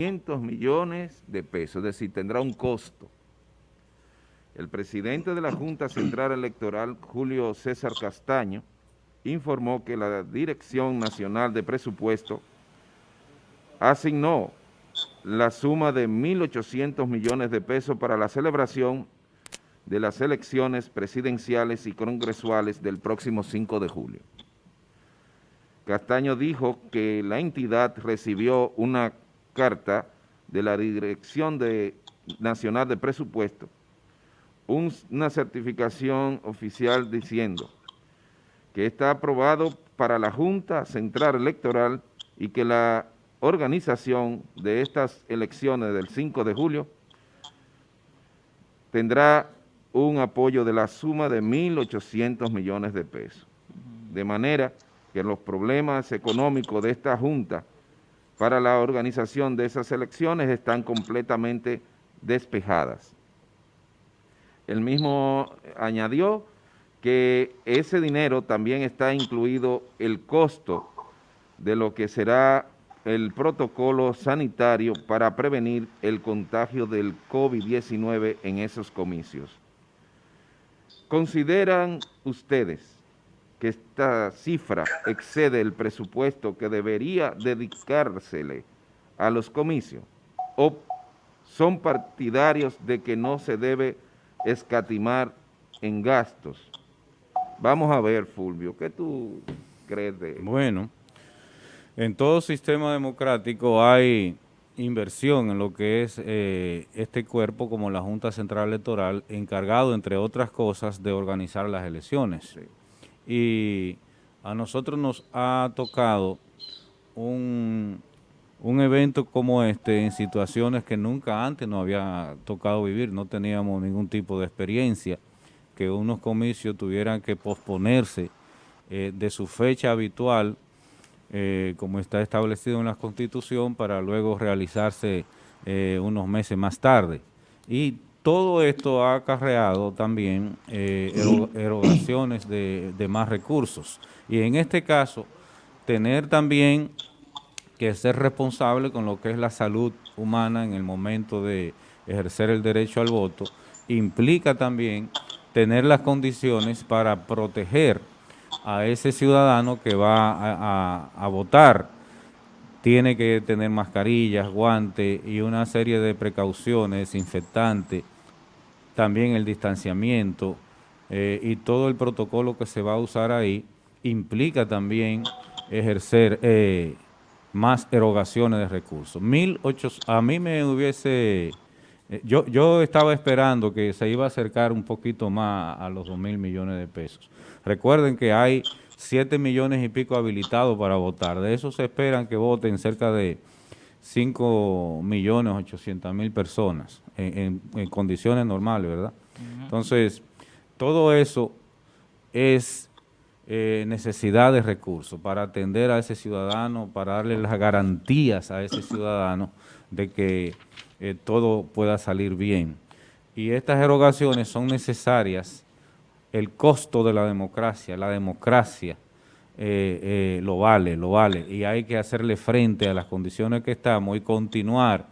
500 millones de pesos, es decir, tendrá un costo. El presidente de la Junta Central Electoral, Julio César Castaño, informó que la Dirección Nacional de Presupuesto asignó la suma de 1.800 millones de pesos para la celebración de las elecciones presidenciales y congresuales del próximo 5 de julio. Castaño dijo que la entidad recibió una carta de la Dirección Nacional de Presupuesto, una certificación oficial diciendo que está aprobado para la Junta Central Electoral y que la organización de estas elecciones del 5 de julio tendrá un apoyo de la suma de 1.800 millones de pesos. De manera que los problemas económicos de esta Junta para la organización de esas elecciones están completamente despejadas. El mismo añadió que ese dinero también está incluido el costo de lo que será el protocolo sanitario para prevenir el contagio del COVID-19 en esos comicios. ¿Consideran ustedes que esta cifra excede el presupuesto que debería dedicársele a los comicios o son partidarios de que no se debe escatimar en gastos? Vamos a ver, Fulvio, ¿qué tú crees de Bueno, en todo sistema democrático hay inversión en lo que es eh, este cuerpo como la Junta Central Electoral, encargado, entre otras cosas, de organizar las elecciones. Y a nosotros nos ha tocado un, un evento como este en situaciones que nunca antes nos había tocado vivir, no teníamos ningún tipo de experiencia, que unos comicios tuvieran que posponerse eh, de su fecha habitual eh, como está establecido en la Constitución, para luego realizarse eh, unos meses más tarde. Y todo esto ha acarreado también eh, erogaciones de, de, más recursos. Y en este caso, tener también que ser responsable con lo que es la salud humana en el momento de ejercer el derecho al voto, implica también tener las condiciones para proteger a ese ciudadano que va a, votar tiene que tener mascarillas, guantes y una serie de precauciones, desinfectantes, también el distanciamiento eh, y todo el protocolo que se va a usar ahí implica también ejercer eh, más erogaciones de recursos. a mí me hubiese, eh, yo, yo estaba esperando que se iba a acercar un poquito más a los dos mil millones de pesos. Recuerden que hay 7 millones y pico habilitados para votar. De eso se esperan que voten cerca de 5 millones 800 mil personas en, condiciones normales, ¿verdad? Entonces, todo eso es eh, necesidad de recursos para atender a ese ciudadano, para darle las garantías a ese ciudadano de que eh, todo pueda salir bien. Y estas erogaciones son necesarias el costo de la democracia, la democracia eh, eh, lo vale, lo vale, y hay que hacerle frente a las condiciones que estamos y continuar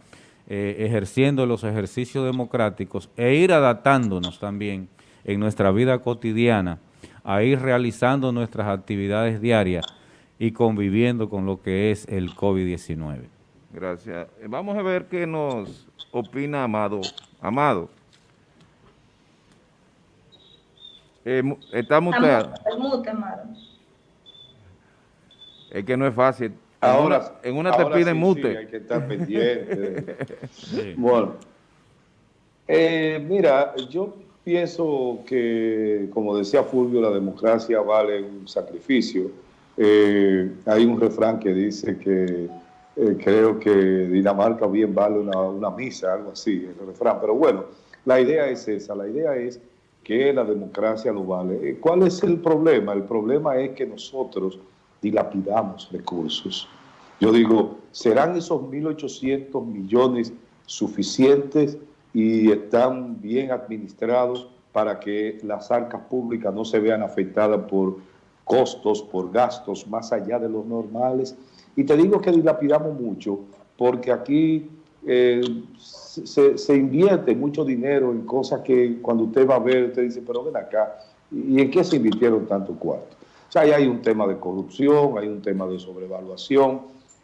eh, ejerciendo los ejercicios democráticos e ir adaptándonos también en nuestra vida cotidiana a ir realizando nuestras actividades diarias y conviviendo con lo que es el COVID-19. Gracias. Vamos a ver qué nos opina Amado. Amado. Eh, está muteado. El mute, Es que no es fácil. Ahora, en una, te piden mute. Sí, hay que estar pendiente. Bueno, eh, mira, yo pienso que, como decía Fulvio, la democracia vale un sacrificio. Eh, hay un refrán que dice que creo que Dinamarca bien vale una, una misa, algo así, el refrán. Pero bueno, la idea es esa, la idea es que la democracia lo vale. Eh, ¿Cuál es el problema? El problema es que nosotros dilapidamos recursos. Yo digo, ¿serán esos 1.800 millones suficientes y están bien administrados para que las arcas públicas no se vean afectadas por costos, por gastos más allá de los normales? Y te digo que dilapidamos mucho porque aquí eh, se, invierte mucho dinero en cosas que cuando usted va a ver, usted dice, pero ven acá, ¿y en qué se invirtieron tanto cuarto? O sea, ahí hay un tema de corrupción, hay un tema de sobrevaluación.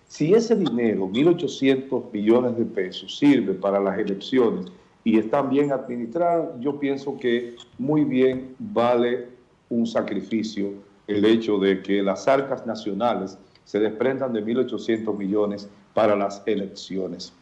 Si ese dinero, 1.800 millones de pesos, sirve para las elecciones y están bien administradas, yo pienso que muy bien vale un sacrificio el hecho de que las arcas nacionales se desprendan de 1.800 millones para las elecciones.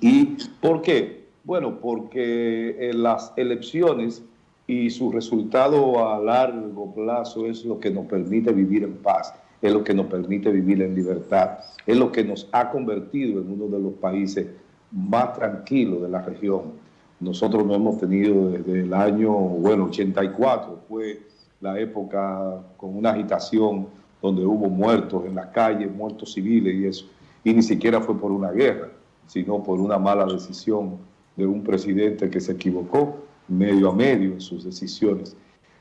¿Y por qué? Bueno, porque eh, las elecciones y su resultado a largo plazo es lo que nos permite vivir en paz, es lo que nos permite vivir en libertad, es lo que nos ha convertido en uno de los países más tranquilos de la región. Nosotros no hemos tenido desde el año, bueno, 84, fue la época con una agitación donde hubo muertos en las calles, muertos civiles y eso, y ni siquiera fue por una guerra, sino por una mala decisión de un presidente que se equivocó medio a medio en sus decisiones.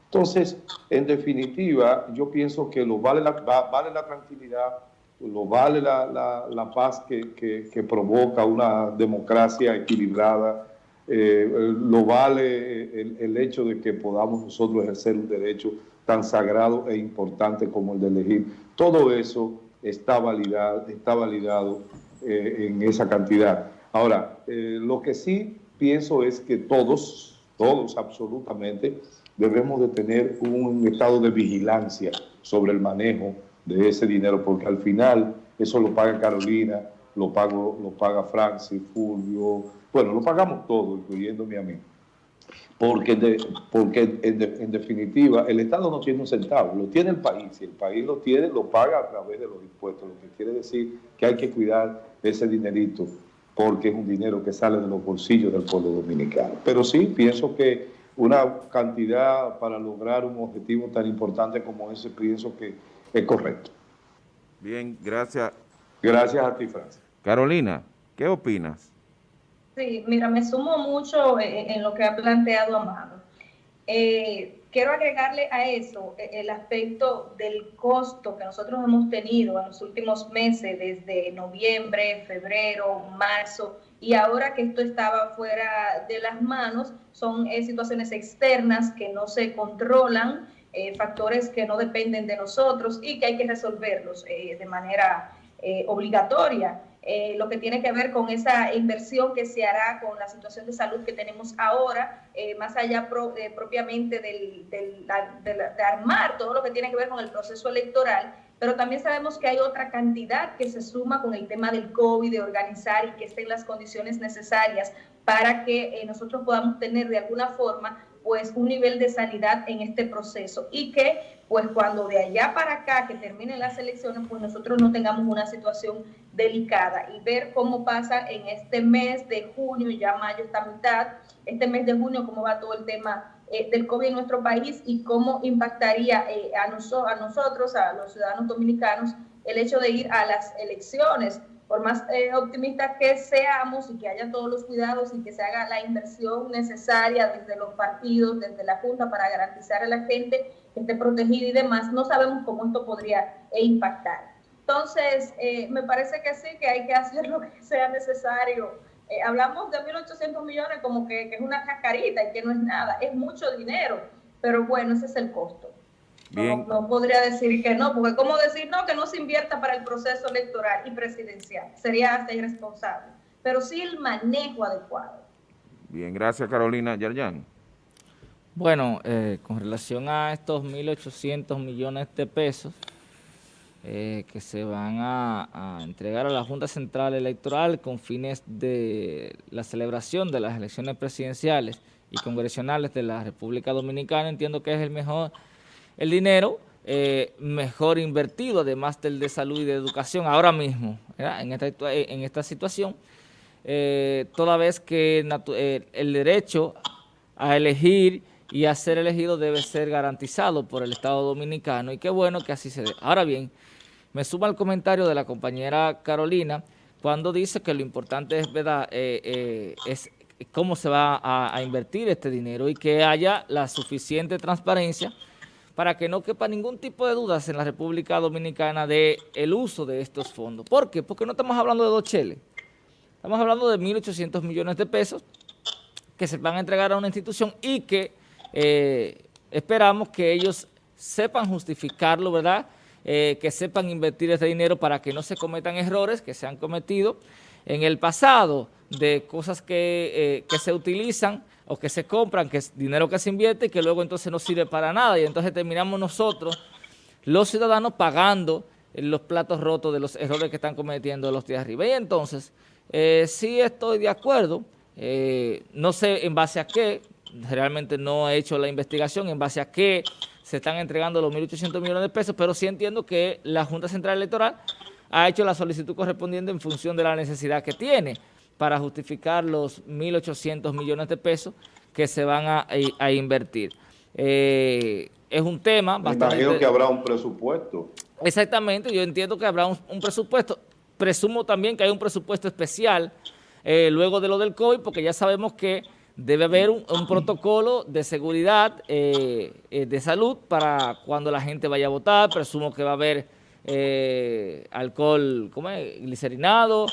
Entonces, en definitiva, yo pienso que lo vale la, vale la tranquilidad, lo vale la, paz que, que, provoca una democracia equilibrada, eh, lo vale el, el, hecho de que podamos nosotros ejercer un derecho tan sagrado e importante como el de elegir. Todo eso está validado, está validado eh, en esa cantidad. Ahora, eh, lo que sí pienso es que todos, todos absolutamente, debemos de tener un estado de vigilancia sobre el manejo de ese dinero, porque al final eso lo paga Carolina, lo, pago, lo paga Francis, Fulvio, bueno, lo pagamos todos, incluyéndome a mí porque, porque en, definitiva el Estado no tiene un centavo, lo tiene el país, si el país lo tiene, lo paga a través de los impuestos, lo que quiere decir que hay que cuidar ese dinerito, porque es un dinero que sale de los bolsillos del pueblo dominicano. Pero sí, pienso que una cantidad para lograr un objetivo tan importante como ese, pienso que es correcto. Bien, gracias. Gracias a ti, Francia. Carolina, ¿qué opinas? Sí, mira, me sumo mucho eh, en lo que ha planteado Amado. Eh, quiero agregarle a eso eh, el aspecto del costo que nosotros hemos tenido en los últimos meses, desde noviembre, febrero, marzo, y ahora que esto estaba fuera de las manos, son situaciones externas que no se controlan, factores que no dependen de nosotros y que hay que resolverlos de manera obligatoria. Eh, lo que tiene que ver con esa inversión que se hará con la situación de salud que tenemos ahora, eh, más allá eh, propiamente del, de armar todo lo que tiene que ver con el proceso electoral, pero también sabemos que hay otra cantidad que se suma con el tema del COVID, de organizar y que estén las condiciones necesarias para que nosotros podamos tener de alguna forma pues un nivel de sanidad en este proceso y que pues cuando de allá para acá que terminen las elecciones pues nosotros no tengamos una situación delicada y ver cómo pasa en este mes de junio, ya mayo está mitad, este mes de junio cómo va todo el tema eh, del COVID en nuestro país y cómo impactaría eh, a, a nosotros, a los ciudadanos dominicanos, el hecho de ir a las elecciones por más eh, optimistas que seamos y que haya todos los cuidados y que se haga la inversión necesaria desde los partidos, desde la Junta para garantizar a la gente que esté protegida y demás, no sabemos cómo esto podría eh, impactar. Entonces, eh, me parece que sí, que hay que hacer lo que sea necesario. hablamos de 1.800 millones como que, que es una cascarita y que no es nada, es mucho dinero, pero bueno, ese es el costo. No, podría decir que no, porque ¿cómo decir no que no se invierta para el proceso electoral y presidencial? Sería hasta irresponsable. Pero sí el manejo adecuado. Bien, gracias Carolina. Yarjan. Bueno, eh, con relación a estos 1.800 millones de pesos eh, que se van a, entregar a la Junta Central Electoral con fines de la celebración de las elecciones presidenciales y congresionales de la República Dominicana, entiendo que es el mejor el dinero eh, mejor invertido, además del de salud y de educación, ahora mismo, en esta, en esta situación, eh, toda vez que eh, el derecho a elegir y a ser elegido debe ser garantizado por el Estado Dominicano y qué bueno que así se dé. Ahora bien, me suma el comentario de la compañera Carolina cuando dice que lo importante es, ¿verdad? es cómo se va a invertir este dinero y que haya la suficiente transparencia para que no quepa ningún tipo de dudas en la República Dominicana de el uso de estos fondos. ¿Por qué? Porque no estamos hablando de dos cheles. Estamos hablando de 1.800 millones de pesos que se van a entregar a una institución y que eh, esperamos que ellos sepan justificarlo, ¿verdad?, eh, que sepan invertir ese dinero para que no se cometan errores que se han cometido en el pasado de cosas que, eh, se utilizan o que se compran, que es dinero que se invierte y que luego entonces no sirve para nada y entonces terminamos nosotros, los ciudadanos, pagando los platos rotos de los errores que están cometiendo los de arriba. Y entonces, eh, sí estoy de acuerdo, no sé en base a qué, realmente no he hecho la investigación, en base a qué se están entregando los 1.800 millones de pesos, pero sí entiendo que la Junta Central Electoral ha hecho la solicitud correspondiente en función de la necesidad que tiene para justificar los 1.800 millones de pesos que se van a, invertir. Eh, es un tema bastante... Me imagino que habrá un presupuesto. Exactamente, yo entiendo que habrá un, presupuesto. Presumo también que hay un presupuesto especial eh, luego de lo del COVID, porque ya sabemos que debe haber un, protocolo de seguridad eh, eh, de salud para cuando la gente vaya a votar. Presumo que va a haber eh, alcohol ¿cómo es? glicerinado,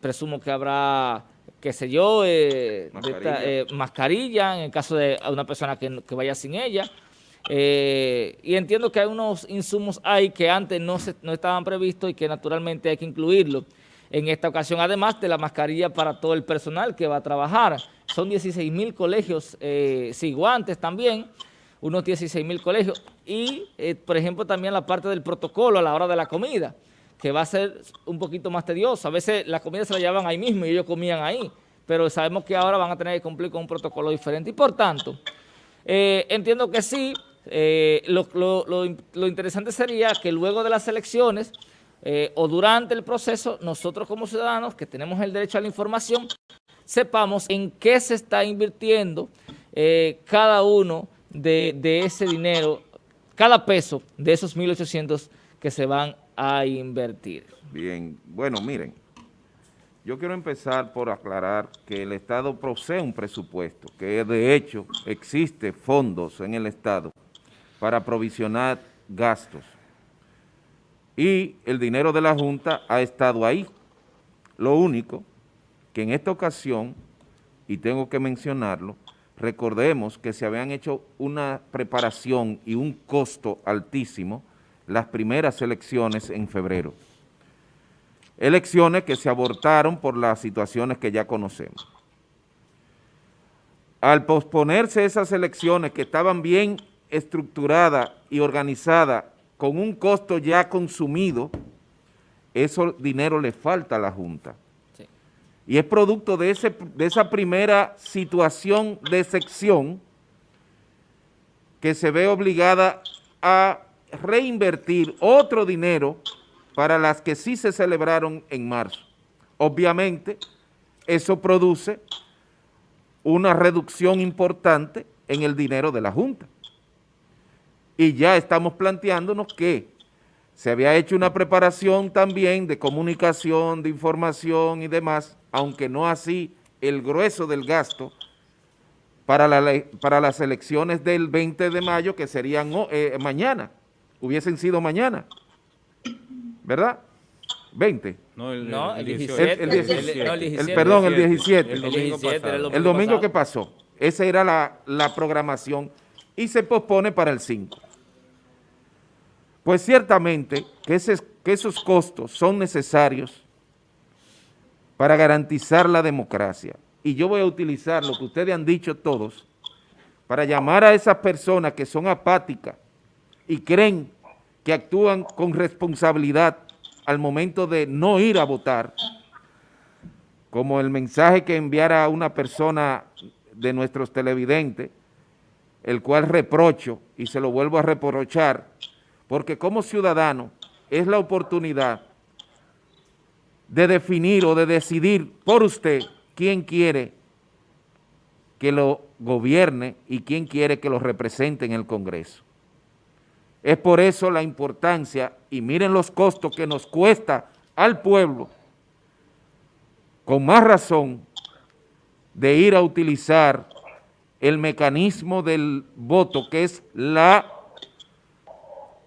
presumo que habrá, qué sé yo, mascarilla. en el caso de una persona que, vaya sin ella. y entiendo que hay unos insumos ahí que antes no, se, no estaban previstos y que naturalmente hay que incluirlo en esta ocasión, además de la mascarilla para todo el personal que va a trabajar. Son 16 mil colegios, eh, sin guantes también, unos 16 mil colegios. Y, eh, por ejemplo, también la parte del protocolo a la hora de la comida, que va a ser un poquito más tedioso. A veces la comida se la llevaban ahí mismo y ellos comían ahí, pero sabemos que ahora van a tener que cumplir con un protocolo diferente. Y por tanto, eh, entiendo que sí, lo interesante sería que luego de las elecciones eh, o durante el proceso, nosotros como ciudadanos que tenemos el derecho a la información, sepamos en qué se está invirtiendo eh, cada uno de, ese dinero, cada peso de esos 1.800 que se van a invertir. Bien, bueno, miren, yo quiero empezar por aclarar que el Estado posee un presupuesto, que de hecho existe fondos en el Estado para provisionar gastos y el dinero de la Junta ha estado ahí. Lo único que en esta ocasión, y tengo que mencionarlo, recordemos que se habían hecho una preparación y un costo altísimo las primeras elecciones en febrero. Elecciones que se abortaron por las situaciones que ya conocemos. Al posponerse esas elecciones que estaban bien estructuradas y organizadas con un costo ya consumido, eso dinero le falta a la Junta. Y es producto de, ese, de esa primera situación de sección que se ve obligada a reinvertir otro dinero para las que sí se celebraron en marzo. Obviamente, eso produce una reducción importante en el dinero de la Junta y ya estamos planteándonos que se había hecho una preparación también de comunicación, de información y demás, aunque no así el grueso del gasto para, la, para las elecciones del 20 de mayo, que serían eh, mañana, hubiesen sido mañana, ¿verdad? 20. No, el, 17. El, perdón, el 17. El domingo, el domingo, que pasó. Esa era la, la programación y se pospone para el 5. Pues ciertamente que, esos costos son necesarios para garantizar la democracia. Y yo voy a utilizar lo que ustedes han dicho todos para llamar a esas personas que son apáticas y creen que actúan con responsabilidad al momento de no ir a votar, como el mensaje que enviara una persona de nuestros televidentes, el cual reprocho y se lo vuelvo a reprochar, porque como ciudadano es la oportunidad de definir o de decidir por usted quién quiere que lo gobierne y quién quiere que lo represente en el Congreso. Es por eso la importancia, y miren los costos que nos cuesta al pueblo, con más razón, de ir a utilizar el mecanismo del voto, que es la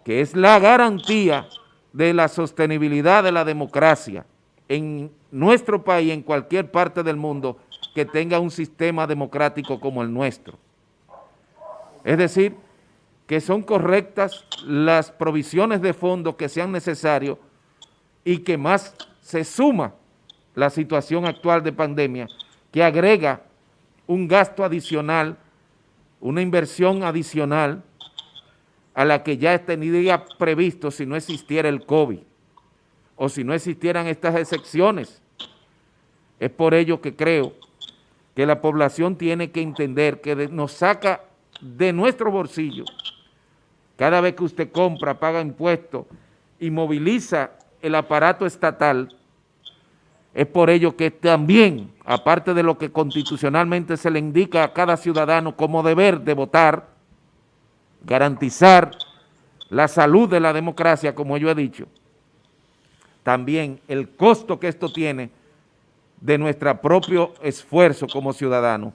que es la garantía de la sostenibilidad de la democracia en nuestro país, en cualquier parte del mundo, que tenga un sistema democrático como el nuestro. Es decir, que son correctas las provisiones de fondos que sean necesarios y que más se suma la situación actual de pandemia, que agrega un gasto adicional, una inversión adicional a la que ya tendría previsto si no existiera el COVID o si no existieran estas excepciones. Es por ello que creo que la población tiene que entender que nos saca de nuestro bolsillo cada vez que usted compra, paga impuestos y moviliza el aparato estatal, es por ello que también, aparte de lo que constitucionalmente se le indica a cada ciudadano como deber de votar, garantizar la salud de la democracia, como yo he dicho, también el costo que esto tiene de nuestro propio esfuerzo como ciudadanos.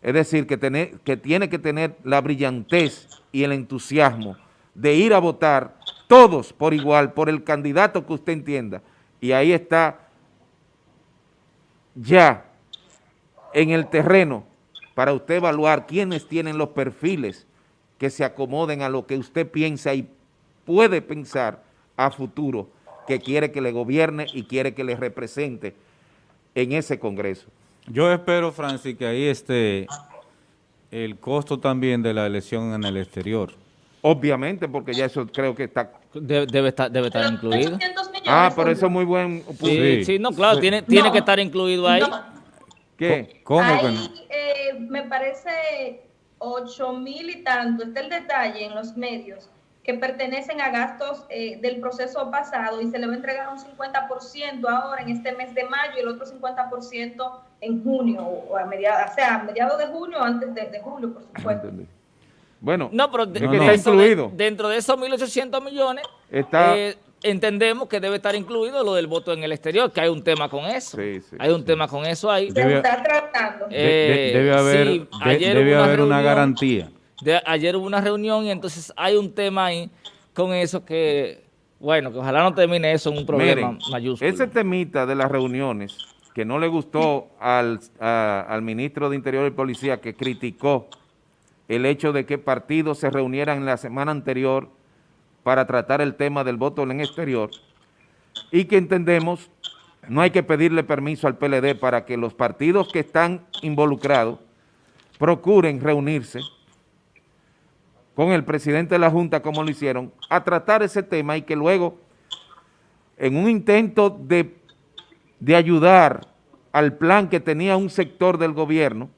Es decir, que, que tiene que tener la brillantez y el entusiasmo de ir a votar todos por igual, por el candidato que usted entienda. Y ahí está ya en el terreno para usted evaluar quiénes tienen los perfiles que se acomoden a lo que usted piensa y puede pensar a futuro que quiere que le gobierne y quiere que le represente en ese Congreso. Yo espero, Francis, que ahí esté el costo también de la elección en el exterior. Obviamente, porque ya eso creo que está... Debe, estar, debe estar incluido. Ah, pero eso es muy buen punto. Sí, sí, no, claro, tiene, tiene que estar incluido ahí. ¿Qué? ¿Cómo que no? Eh, me parece ocho mil y tanto, está el detalle en los medios, que pertenecen a gastos eh, del proceso pasado y se le va a entregar un 50% ahora en este mes de mayo y el otro 50% en junio, o a mediados, o sea, a mediados de junio o antes de, julio, por supuesto. Bueno, no, pero incluido. dentro de esos 1.800 millones, está, eh, entendemos que debe estar incluido lo del voto en el exterior, que hay un tema con eso. hay un tema con eso ahí. Se está tratando. debe haber, debe haber una garantía ayer hubo una reunión y entonces hay un tema ahí con eso que, bueno, que ojalá no termine eso en un problema mayúsculo. Ese temita de las reuniones que no le gustó al, al ministro de Interior y Policía que criticó el hecho de que partidos se reunieran en la semana anterior para tratar el tema del voto en el exterior y que entendemos no hay que pedirle permiso al PLD para que los partidos que están involucrados procuren reunirse con el presidente de la Junta, como lo hicieron, a tratar ese tema y que luego, en un intento de, de ayudar al plan que tenía un sector del gobierno,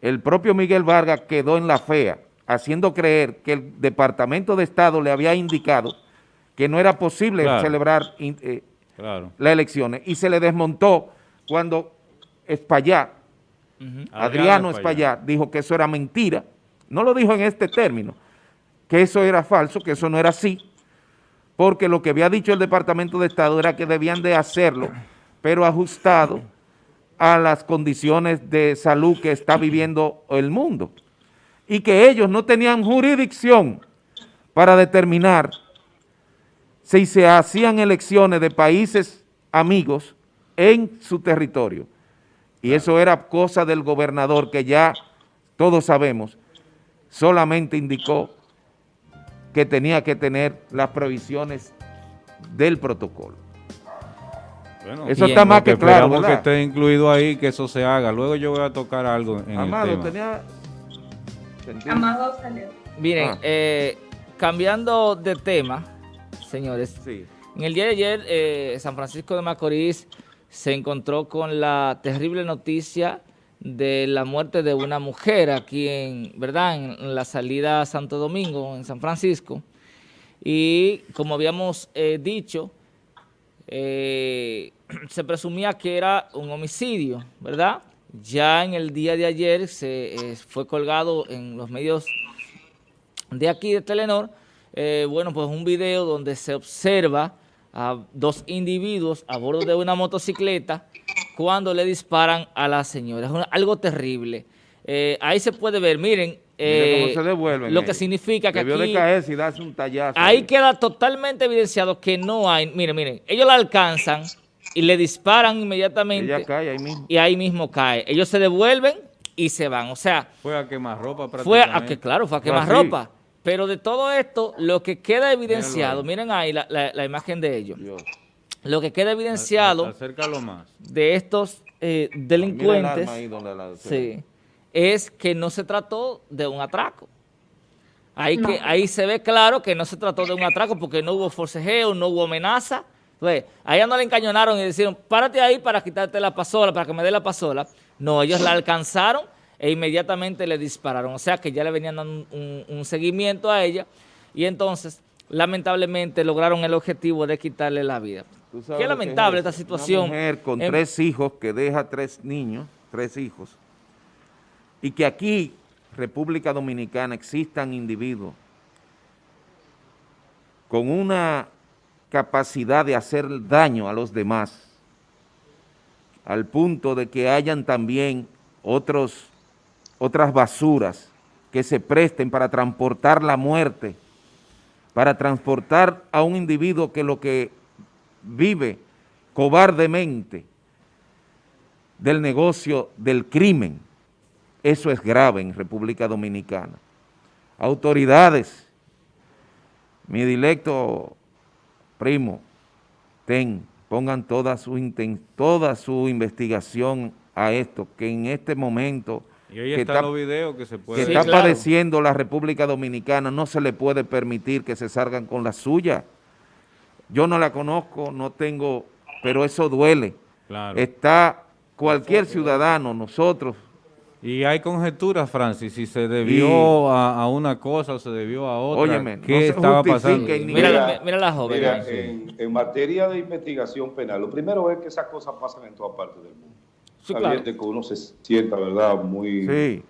el propio Miguel Vargas quedó en la fea, haciendo creer que el Departamento de Estado le había indicado que no era posible celebrar eh, las elecciones, y se le desmontó cuando Espaillat, Adriano, Adriano dijo que eso era mentira, no lo dijo en este término, que eso era falso, que eso no era así, porque lo que había dicho el Departamento de Estado era que debían de hacerlo, pero ajustado a las condiciones de salud que está viviendo el mundo, y que ellos no tenían jurisdicción para determinar si se hacían elecciones de países amigos en su territorio. Y eso era cosa del gobernador que ya todos sabemos solamente indicó que tenía que tener las previsiones del protocolo. eso está más que, claro, que esté incluido ahí, que eso se haga. Luego yo voy a tocar algo en Amado, el tema. tenía... Amado salió. Miren, ah. eh, cambiando de tema, señores, en el día de ayer eh, San Francisco de Macorís se encontró con la terrible noticia de la muerte de una mujer aquí en, ¿verdad? en la salida a Santo Domingo, en San Francisco. Y como habíamos eh, dicho, eh, se presumía que era un homicidio, ¿verdad? Ya en el día de ayer se eh, fue colgado en los medios de aquí de Telenor, bueno, pues un video donde se observa a dos individuos a bordo de una motocicleta cuando le disparan a la señora. Es algo terrible. Eh, ahí se puede ver, miren, eh, cómo se devuelven lo que significa que Debió aquí... de caerse y un tallazo. Ahí queda totalmente evidenciado que no hay... Miren, miren, ellos la alcanzan y le disparan inmediatamente. Ella cae ahí mismo. Y ahí mismo cae. Ellos se devuelven y se van. O sea... Fue a quemar ropa Fue a que, claro, fue a quemar ropa. Pero de todo esto, lo que queda evidenciado, miren ahí la, imagen de ellos. Lo que queda evidenciado más. de estos eh, delincuentes es que no se trató de un atraco. Ahí, que, ahí se ve claro que no se trató de un atraco porque no hubo forcejeo, no hubo amenaza. Entonces, a ella no le encañonaron y dijeron, párate ahí para quitarte la pasola, para que me dé la pasola. No, ellos la alcanzaron e inmediatamente le dispararon. O sea que ya le venían dando un, seguimiento a ella y entonces lamentablemente lograron el objetivo de quitarle la vida. Qué lamentable esta situación. Una mujer con tres hijos que deja tres niños, tres hijos, y que aquí, República Dominicana, existan individuos con una capacidad de hacer daño a los demás, al punto de que hayan también otros otras basuras que se presten para transportar la muerte, para transportar a un individuo que lo que vive cobardemente del negocio del crimen. Eso es grave en República Dominicana. Autoridades, mi directo primo, ten, pongan toda su, toda su investigación a esto, que en este momento y ahí que están los videos que se puede... Que está padeciendo la República Dominicana, no se le puede permitir que se salgan con la suya. Yo no la conozco, no tengo, pero eso duele. Está cualquier ciudadano, nosotros. Y hay conjeturas, Francis, si se debió a, una cosa o se debió a otra. Óyeme, ¿qué estaba pasando? Mira, mira, la joven. en, en materia de investigación penal, lo primero es que esas cosas pasan en todas partes del mundo que uno se sienta, ¿verdad? Muy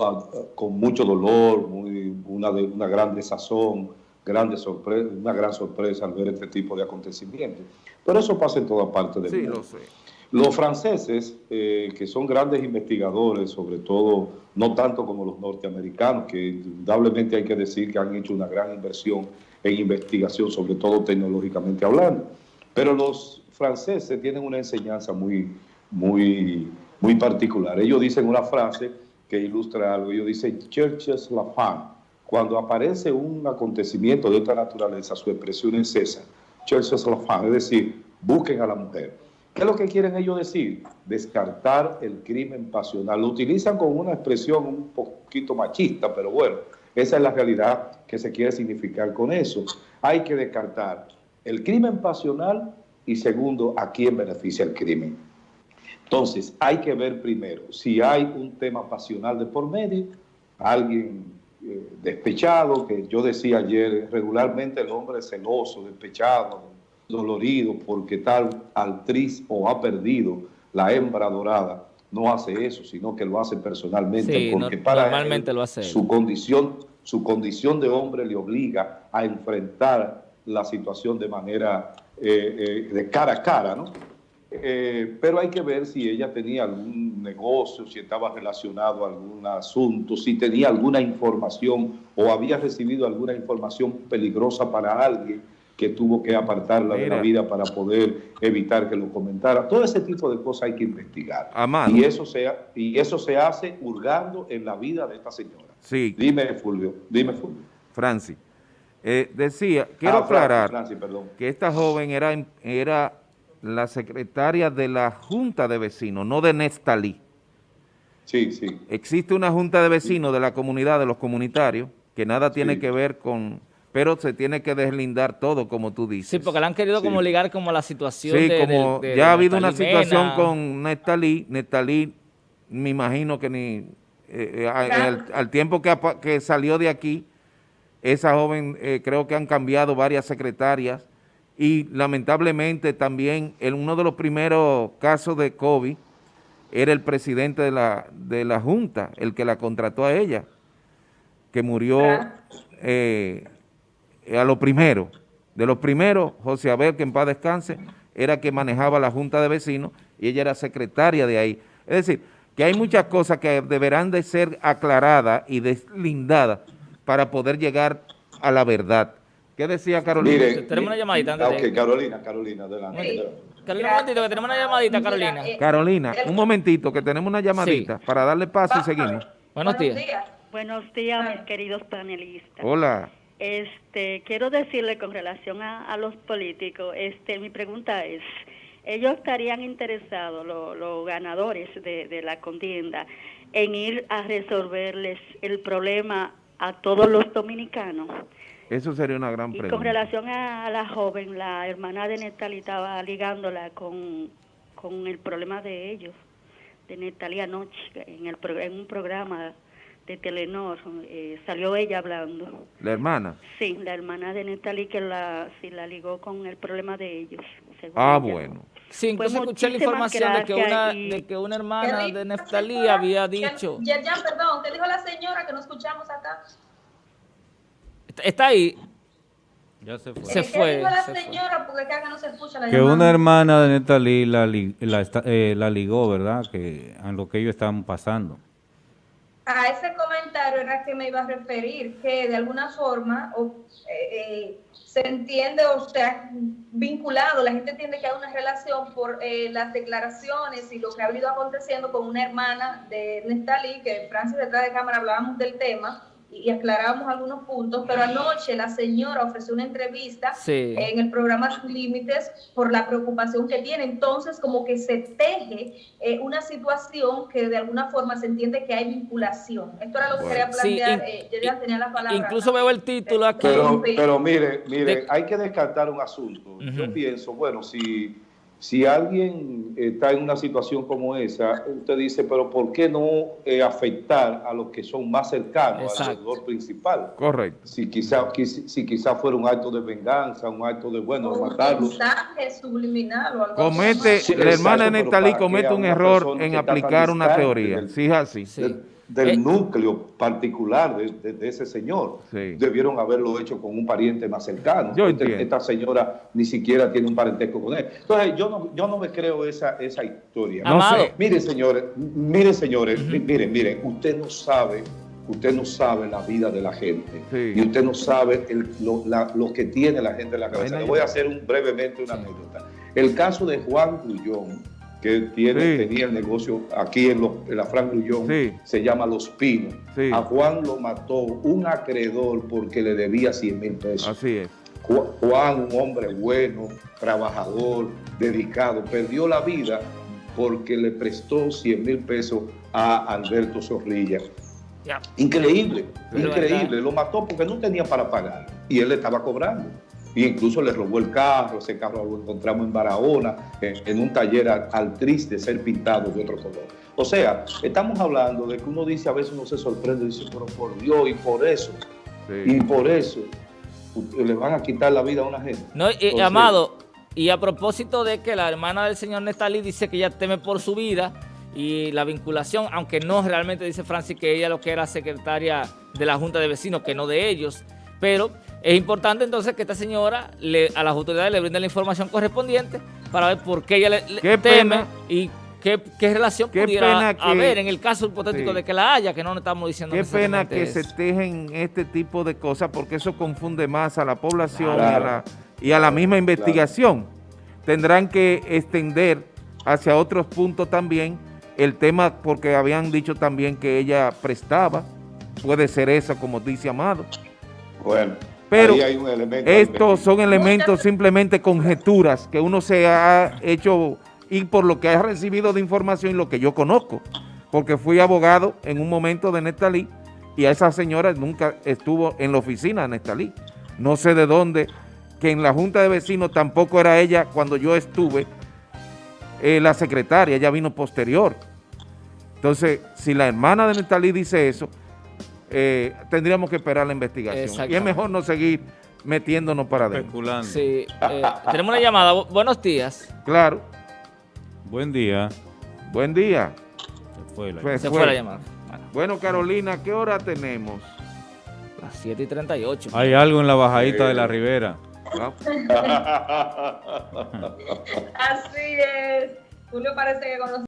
ah, con mucho dolor, muy, una, una gran desazón, grande sorpresa, una gran sorpresa al ver este tipo de acontecimientos. Pero eso pasa en toda parte del mundo. Lo sé. Los franceses, eh, que son grandes investigadores, sobre todo, no tanto como los norteamericanos, que indudablemente hay que decir que han hecho una gran inversión en investigación, sobre todo tecnológicamente hablando. Pero los franceses tienen una enseñanza muy, muy, muy particular. Ellos dicen una frase que ilustra algo. Ellos dicen, Churches la femme. Cuando aparece un acontecimiento de otra naturaleza, su expresión es esa, Churches la femme, es decir, busquen a la mujer. ¿Qué es lo que quieren ellos decir? Descartar el crimen pasional. Lo utilizan con una expresión un poquito machista, pero bueno, esa es la realidad que se quiere significar con eso. Hay que descartar el crimen pasional y segundo, a quién beneficia el crimen. Entonces, hay que ver primero si hay un tema pasional de por medio, alguien eh, despechado, que yo decía ayer, regularmente el hombre es celoso, despechado, dolorido, porque tal actriz o ha perdido la hembra dorada, no hace eso, sino que lo hace personalmente, porque para normalmente lo hace su condición, su condición de hombre le obliga a enfrentar la situación de manera eh, eh, de cara a cara, ¿no? Eh, pero hay que ver si ella tenía algún negocio, si estaba relacionado a algún asunto, si tenía alguna información o había recibido alguna información peligrosa para alguien que tuvo que apartarla de la vida para poder evitar que lo comentara. Todo ese tipo de cosas hay que investigar. Y eso, se, y eso se hace hurgando en la vida de esta señora. Sí. Dime, Fulvio. Dime, Fulvio. Francis. Eh, decía, quiero ah, aclarar que esta joven era, era la secretaria de la Junta de Vecinos, no de Nestalí. Sí, sí. Existe una Junta de Vecinos de la comunidad, de los comunitarios, que nada tiene que ver con... Pero se tiene que deslindar todo, como tú dices. Sí, porque la han querido como ligar como la situación sí, como ya ha habido una situación con Nestalí. Nestalí, me imagino que ni... Eh, eh, al, tiempo que, que, salió de aquí, esa joven eh, creo que han cambiado varias secretarias y lamentablemente también en uno de los primeros casos de COVID era el presidente de la, de la Junta, el que la contrató a ella, que murió eh, a lo primero. De los primeros, José Abel, que en paz descanse, era que manejaba la Junta de Vecinos y ella era secretaria de ahí. Es decir, que hay muchas cosas que deberán de ser aclaradas y deslindadas para poder llegar a la verdad. ¿Qué decía Carolina? Tenemos una llamadita antes ah, Carolina, Carolina, adelante. Carolina, un momentito, que tenemos una llamadita, Carolina. Eh, Carolina, un momentito, que tenemos una llamadita para darle paso y seguimos. Buenos días. Buenos días, mis queridos panelistas. Hola. Este, quiero decirle con relación a, a los políticos, este, mi pregunta es, ellos estarían interesados, los ganadores de, de, la contienda, en ir a resolverles el problema a todos los dominicanos. Eso sería una gran pregunta. Y con relación a, la joven, la hermana de Netali estaba ligándola con, con el problema de ellos, de Netali anoche, en, el, en un programa de Telenor, eh, salió ella hablando. ¿La hermana? Sí, la hermana de Netali que la, sí, la ligó con el problema de ellos. Ah, bueno. Sí, incluso pues escuché la información de que, una, de que una hermana de Neftalí había dicho... Ya, ya, perdón, ¿qué dijo la señora que no escuchamos acá? Está ahí. Ya se fue. Se fue. Dijo la señora? Porque acá no se escucha la que una hermana de Neftalí la, la, eh, la ligó, ¿verdad? Que a lo que ellos estaban pasando a ese comentario era que me iba a referir, que de alguna forma eh, eh, se entiende o sea vinculado, la gente entiende que hay una relación por eh, las declaraciones y lo que ha venido aconteciendo con una hermana de Nestalí, que Francis detrás de cámara hablábamos del tema, y aclaramos algunos puntos, pero anoche la señora ofreció una entrevista en el programa Sin Límites por la preocupación que tiene. Entonces, como que se teje eh, una situación que de alguna forma se entiende que hay vinculación. Esto era lo que quería plantear. Eh, yo ya tenía la palabra. Incluso veo el título aquí. Pero, pero mire, mire, hay que descartar un asunto. Yo pienso, bueno, si si alguien está en una situación como esa, usted dice, pero ¿por qué no eh, afectar a los que son más cercanos al alrededor principal? Correcto. Si quizá, si quizá fuera un acto de venganza, un acto de, bueno, un matarlo. mensaje subliminal o algo Comete, la hermana Nestalí comete un error en aplicar una teoría. Sí, es así. Sí del eh, núcleo particular de, ese señor. Debieron haberlo hecho con un pariente más cercano. Este, esta señora ni siquiera tiene un parentesco con él. Entonces, yo no, yo no me creo esa, esa historia. No sé. Miren, señores, miren, señores, miren, miren, usted no sabe usted no sabe la vida de la gente y usted no sabe lo, que tiene la gente en la cabeza. Le voy a hacer un, brevemente una anécdota. El caso de Juan Grullón, que tiene, tenía el negocio aquí en, la Fran Grullón, se llama Los Pinos. A Juan lo mató un acreedor porque le debía 100 mil pesos. Así es. Juan, un hombre bueno, trabajador, dedicado, perdió la vida porque le prestó 100 mil pesos a Alberto Zorrilla. Increíble, increíble. Lo mató porque no tenía para pagar y él le estaba cobrando y incluso le robó el carro, ese carro lo encontramos en Barahona, en, un taller al, triste ser pintado de otro color. O sea, estamos hablando de que uno dice, a veces uno se sorprende y dice, pero por Dios, y por eso, y por eso, le van a quitar la vida a una gente. No, Amado, y a propósito de que la hermana del señor Nestalí dice que ella teme por su vida, y la vinculación, aunque no realmente dice Francis que ella lo que era secretaria de la Junta de Vecinos, que no de ellos, pero es importante entonces que esta señora le, a las autoridades le brinde la información correspondiente para ver por qué ella le, teme y qué, relación pudiera haber en el caso hipotético de que la haya, que no estamos diciendo Qué pena que se tejen este tipo de cosas porque eso confunde más a la población y, a la, misma investigación. Tendrán que extender hacia otros puntos también el tema porque habían dicho también que ella prestaba, puede ser eso como dice Amado. Bueno. Pero estos son elementos simplemente conjeturas que uno se ha hecho ir por lo que ha recibido de información y lo que yo conozco, porque fui abogado en un momento de Nestalí y a esa señora nunca estuvo en la oficina de Nestalí. No sé de dónde, que en la Junta de Vecinos tampoco era ella cuando yo estuve eh, la secretaria, ella vino posterior. Entonces, si la hermana de Nestalí dice eso, eh, tendríamos que esperar la investigación. Y es mejor no seguir metiéndonos para adentro. Sí, eh, tenemos una llamada. Buenos días. Claro. Buen día. Buen día. Se fue la, Se fue la llamada. Bueno, Carolina, ¿qué hora tenemos? Las 7 y 38. Hay algo en la bajadita de la ribera. Así es. Julio parece que conoce